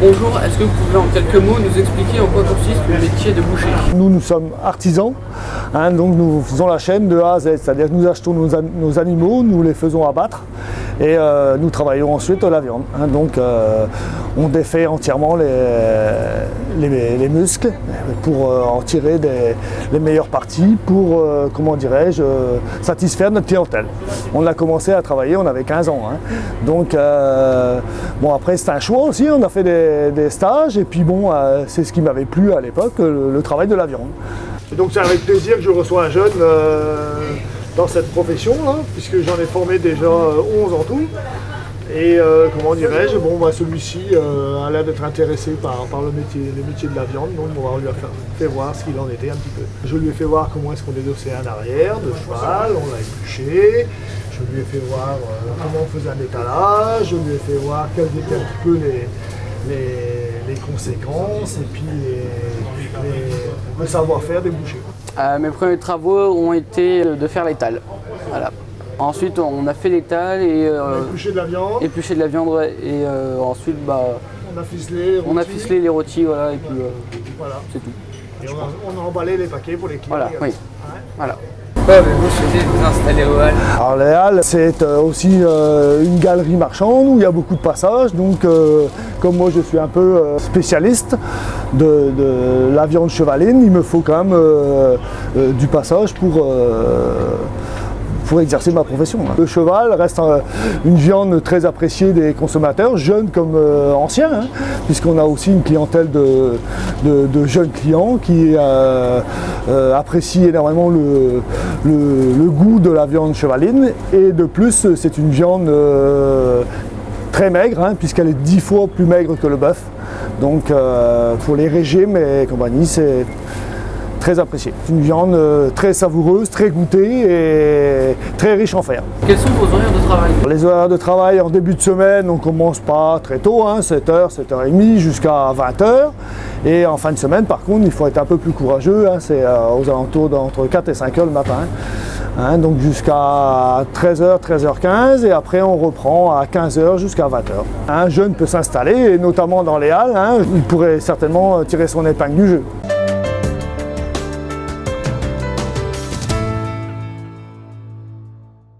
Bonjour, est-ce que vous pouvez en quelques mots nous expliquer en quoi consiste le métier de boucher? Nous, nous sommes artisans, hein, donc nous faisons la chaîne de A à Z, c'est-à-dire que nous achetons nos, an- nos animaux, nous les faisons abattre et euh, nous travaillons ensuite la viande. hein. donc euh, on défait entièrement les, les, les muscles pour euh, en tirer les meilleures parties pour, comment dirais-je, satisfaire notre clientèle. On a commencé à travailler, on avait 15 ans. hein. Donc bon après c'est un choix aussi, on a fait des, stages et puis bon c'est ce qui m'avait plu à l'époque, le travail de la viande. Et donc c'est avec plaisir que je reçois un jeune euh, dans cette profession, là, puisque j'en ai formé déjà euh, 11 en tout. Et euh, comment dirais-je, bon bah, celui-ci euh, a l'air d'être intéressé par, le, métier, de la viande, donc on lui a fait, voir ce qu'il en était un petit peu. Je lui ai fait voir comment est-ce qu'on dédossait un arrière de cheval, on l'a épluché, je lui ai fait voir euh, comment on faisait un étalage, je lui ai fait voir quels étaient un petit peu les, les conséquences et puis les- les- le savoir-faire des bouchers. Euh, Mes premiers travaux ont été de faire l'étal. Voilà. Ensuite, on a fait l'étal et euh, épluché de la viande, épluché de la viande ouais, et euh, ensuite bah, on a ficelé, on a rôti, ficelé les rôtis voilà, et puis euh, voilà. c'est tout. Et on a, on a emballé les paquets pour les clients. Oui. Voilà. Avez-vous choisi de vous installer au Hall Alors les Halles, c'est euh, aussi euh, une galerie marchande où il y a beaucoup de passages. Donc euh, comme moi je suis un peu spécialiste de, la viande chevaline, il me faut quand même du passage pour, pour exercer ma profession. hein. Le cheval reste euh, une viande très appréciée des consommateurs, jeunes comme euh, anciens, hein, puisqu'on a aussi une clientèle de, jeunes clients qui euh, apprécient énormément le, goût de la viande chevaline. Et de plus, c'est une viande très maigre, hein, puisqu'elle est dix fois plus maigre que le bœuf. Donc pour les régimes et compagnie, c'est très apprécié. C'est une viande euh, très savoureuse, très goûtée et très riche en fer. Quels sont vos horaires de travail? Les horaires de travail en début de semaine, on commence pas très tôt, hein, 7h, 7h30 jusqu'à 20h. Et en fin de semaine, par contre, il faut être un peu plus courageux, hein, c'est euh, aux alentours d'entre 4 et 5h le matin. hein, donc jusqu'à 13h, 13h15 et après on reprend à 15h jusqu'à 20h. Un jeune peut s'installer et notamment dans les halles, hein, il pourrait certainement tirer son épingle du jeu.